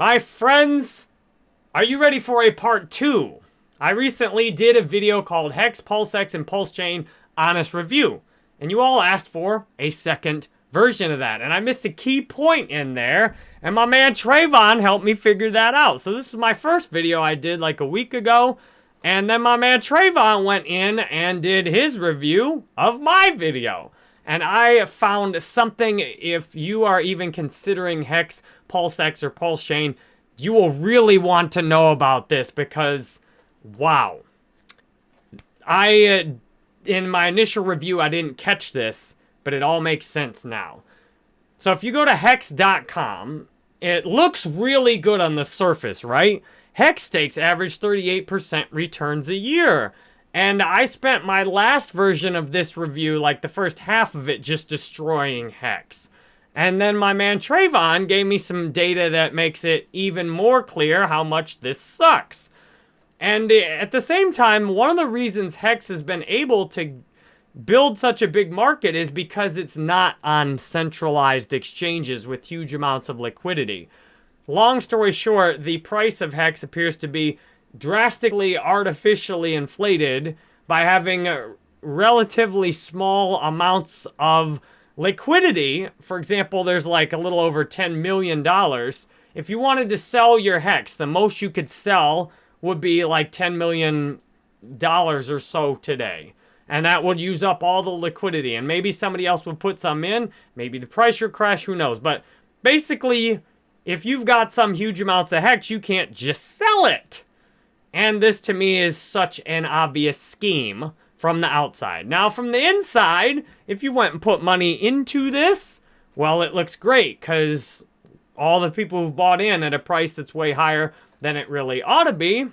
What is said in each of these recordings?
My friends, are you ready for a part two? I recently did a video called Hex, PulseX, and Pulse Chain Honest Review. And you all asked for a second version of that. And I missed a key point in there. And my man Trayvon helped me figure that out. So this is my first video I did like a week ago. And then my man Trayvon went in and did his review of my video. And I found something, if you are even considering Hex, PulseX, or Pulse Chain, you will really want to know about this because, wow. I, uh, in my initial review, I didn't catch this, but it all makes sense now. So if you go to hex.com, it looks really good on the surface, right? Hex stakes average 38% returns a year. And I spent my last version of this review, like the first half of it, just destroying Hex. And then my man Trayvon gave me some data that makes it even more clear how much this sucks. And at the same time, one of the reasons Hex has been able to build such a big market is because it's not on centralized exchanges with huge amounts of liquidity. Long story short, the price of Hex appears to be drastically artificially inflated by having relatively small amounts of liquidity. For example, there's like a little over $10 million. If you wanted to sell your Hex, the most you could sell would be like $10 million or so today and that would use up all the liquidity. And maybe somebody else would put some in. Maybe the price would crash, who knows. But basically, if you've got some huge amounts of hex, you can't just sell it. And this to me is such an obvious scheme from the outside. Now from the inside, if you went and put money into this, well, it looks great because all the people who've bought in at a price that's way higher than it really ought to be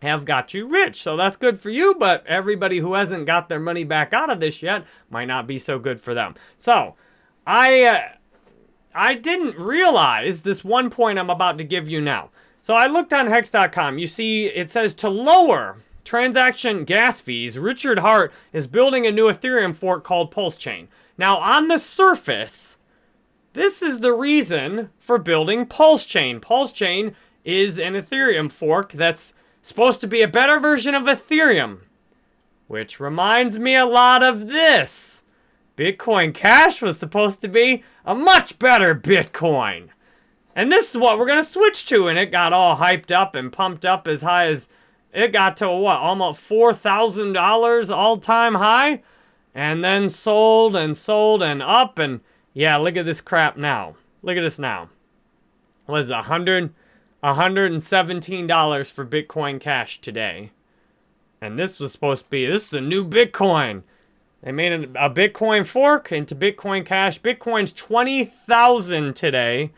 have got you rich. So that's good for you, but everybody who hasn't got their money back out of this yet might not be so good for them. So I, uh, I didn't realize this one point I'm about to give you now. So I looked on hex.com. You see, it says to lower transaction gas fees, Richard Heart is building a new Ethereum fork called Pulse Chain. Now, on the surface, this is the reason for building Pulse Chain. Pulse Chain is an Ethereum fork that's supposed to be a better version of Ethereum. Which reminds me a lot of this. Bitcoin Cash was supposed to be a much better Bitcoin. And this is what we're going to switch to. And it got all hyped up and pumped up as high as... It got to, what, almost $4,000 all-time high? And then sold and sold and up. And, yeah, look at this crap now. Look at this now. Was it 100... $117 for Bitcoin Cash today. And this was supposed to be, this is the new Bitcoin. They made a, Bitcoin fork into Bitcoin Cash. Bitcoin's 20,000 today.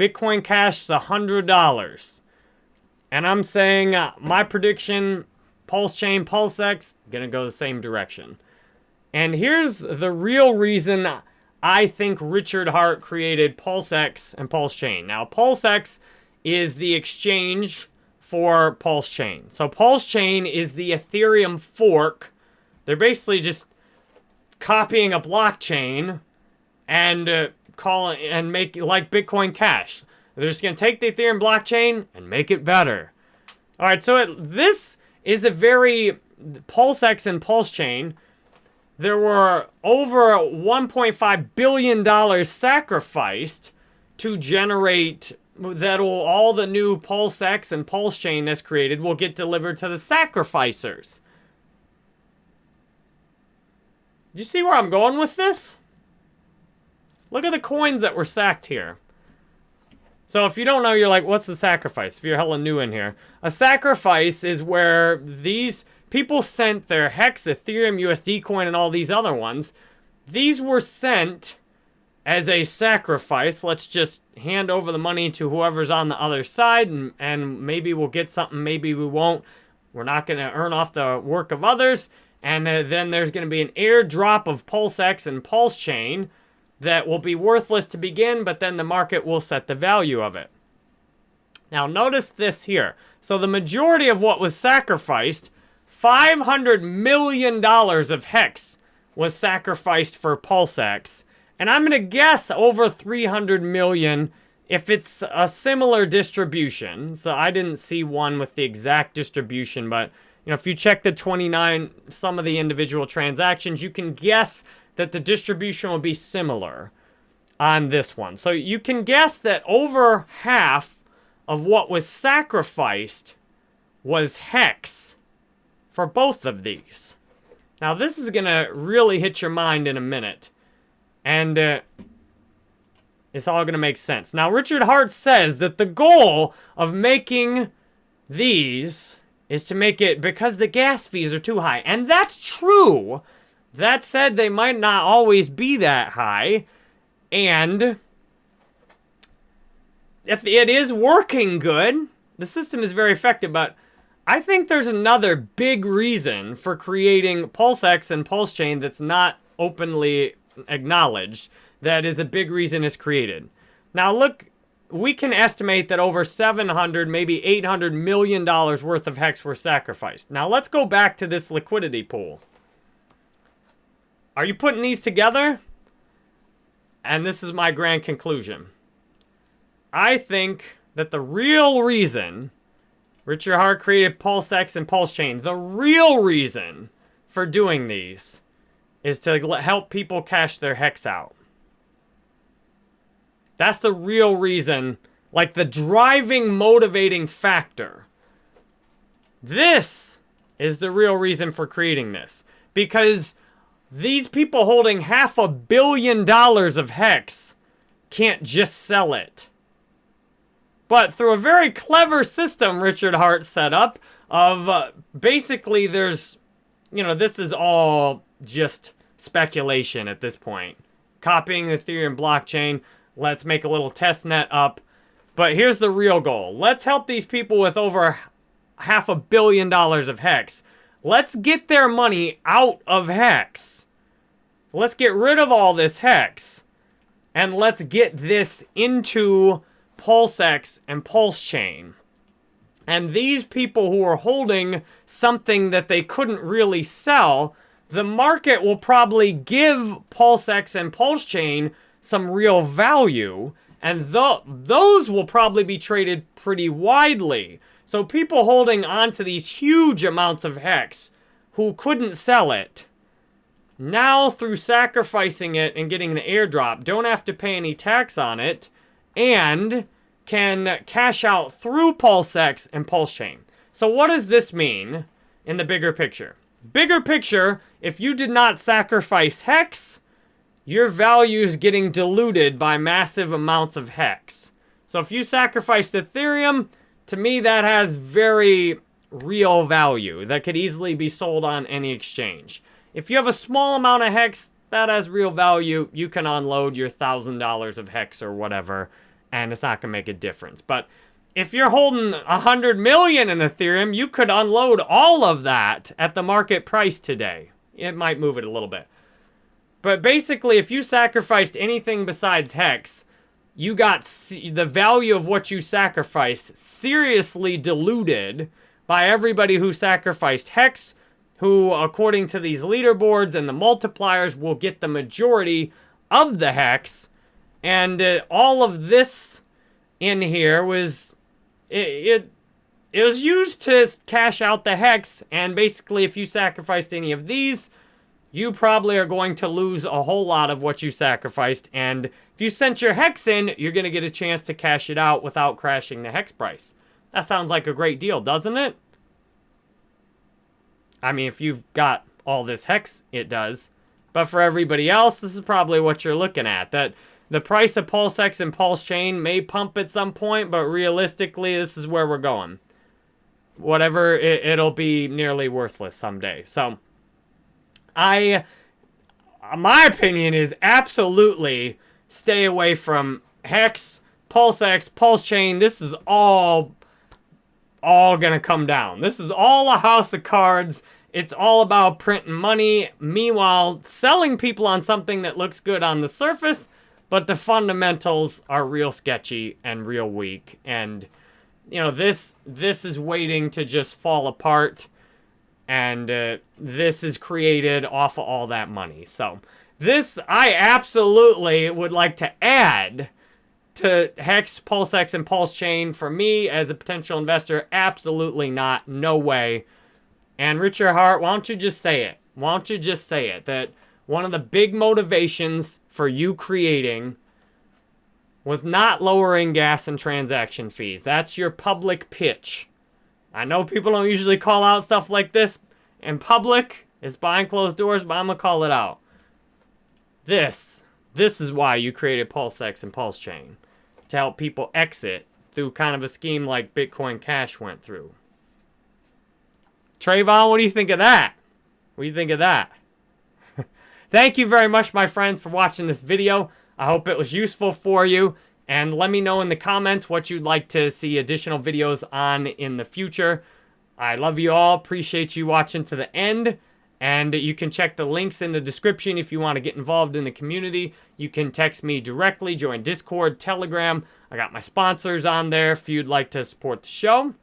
Bitcoin Cash is $100. And I'm saying uh, my prediction, Pulse Chain, PulseX, gonna go the same direction. And here's the real reason I think Richard Heart created PulseX and Pulse Chain. Now, PulseX is the exchange for Pulse Chain. So Pulse Chain is the Ethereum fork. They're basically just copying a blockchain and uh, call it, and make like Bitcoin Cash. They're just gonna take the Ethereum blockchain and make it better. All right, so it, this is a very PulseX and Pulse Chain. There were over 1.5 billion dollars sacrificed to generate that'll all the new Pulse X and Pulse Chain that's created will get delivered to the sacrificers. Do you see where I'm going with this? Look at the coins that were sacked here. So if you don't know, you're like, what's the sacrifice? If you're hella new in here. A sacrifice is where these people sent their Hex, Ethereum, USD coin, and all these other ones. These were sent as a sacrifice, let's just hand over the money to whoever's on the other side and, and maybe we'll get something, maybe we won't. We're not going to earn off the work of others. And uh, then there's going to be an airdrop of PulseX and Pulse Chain that will be worthless to begin, but then the market will set the value of it. Now notice this here. So the majority of what was sacrificed, $500 million of HEX was sacrificed for PulseX and I'm going to guess over 300 million if it's a similar distribution, so I didn't see one with the exact distribution, but you know, if you check the 29, some of the individual transactions, you can guess that the distribution will be similar on this one. So you can guess that over half of what was sacrificed was hex for both of these. Now this is going to really hit your mind in a minute. And uh, it's all going to make sense. Now Richard Heart says that the goal of making these is to make it because the gas fees are too high. And that's true. That said, they might not always be that high. And if it is working good, the system is very effective, but I think there's another big reason for creating PulseX and PulseChain that's not openly acknowledged that is a big reason it's created. Now look, we can estimate that over 700, maybe 800 million dollars worth of hex were sacrificed. Now let's go back to this liquidity pool. Are you putting these together? And this is my grand conclusion. I think that the real reason Richard Heart created Pulse PulseX and PulseChain, the real reason for doing these is to help people cash their hex out. That's the real reason, like the driving, motivating factor. This is the real reason for creating this. Because these people holding half a billion dollars of Hex can't just sell it. But through a very clever system Richard Heart set up of uh, basically there's, you know, this is all just speculation at this point. Copying the Ethereum blockchain, let's make a little test net up. But here's the real goal. Let's help these people with over half a billion dollars of Hex. Let's get their money out of Hex. Let's get rid of all this Hex. And let's get this into PulseX and PulseChain. And these people who are holding something that they couldn't really sell, the market will probably give PulseX and PulseChain some real value. And th those will probably be traded pretty widely. So people holding on to these huge amounts of Hex who couldn't sell it, now through sacrificing it and getting the airdrop, don't have to pay any tax on it, and can cash out through PulseX and PulseChain. So what does this mean in the bigger picture? Bigger picture, if you did not sacrifice Hex, your value is getting diluted by massive amounts of Hex. So if you sacrificed Ethereum, to me, that has very real value that could easily be sold on any exchange. If you have a small amount of Hex, that has real value. You can unload your $1,000 of Hex or whatever, and it's not going to make a difference. But if you're holding 100 million in Ethereum, you could unload all of that at the market price today. It might move it a little bit. But basically, if you sacrificed anything besides Hex, you got the value of what you sacrificed seriously diluted by everybody who sacrificed Hex, who, according to these leaderboards and the multipliers, will get the majority of the Hex. And uh, all of this in here was, it, it, it was used to cash out the Hex. And basically, if you sacrificed any of these, you probably are going to lose a whole lot of what you sacrificed. And if you sent your hex in, you're going to get a chance to cash it out without crashing the hex price. That sounds like a great deal, doesn't it? I mean, if you've got all this hex, it does. But for everybody else, this is probably what you're looking at. That the price of PulseX and PulseChain may pump at some point, but realistically, this is where we're going. Whatever, it, it'll be nearly worthless someday. So... I, my opinion is absolutely stay away from Hex, PulseX, Pulse Chain. This is all, all gonna come down. This is all a house of cards. It's all about printing money. Meanwhile, selling people on something that looks good on the surface, but the fundamentals are real sketchy and real weak. And, you know, this this is waiting to just fall apart and uh, this is created off of all that money. So this, I absolutely would like to add to Hex, PulseX, and Pulse Chain for me as a potential investor? Absolutely not. No way. And Richard Heart, why don't you just say it? Why don't you just say it? That one of the big motivations for you creating was not lowering gas and transaction fees. That's your public pitch. I know people don't usually call out stuff like this in public. It's behind closed doors, but I'm going to call it out. This, this is why you created PulseX and Pulse Chain. To help people exit through kind of a scheme like Bitcoin Cash went through. Trayvon, what do you think of that? What do you think of that? Thank you very much, my friends, for watching this video. I hope it was useful for you. And let me know in the comments what you'd like to see additional videos on in the future. I love you all. Appreciate you watching to the end. And you can check the links in the description if you want to get involved in the community. You can text me directly, join Discord, Telegram. I got my sponsors on there if you'd like to support the show.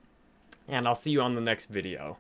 And I'll see you on the next video.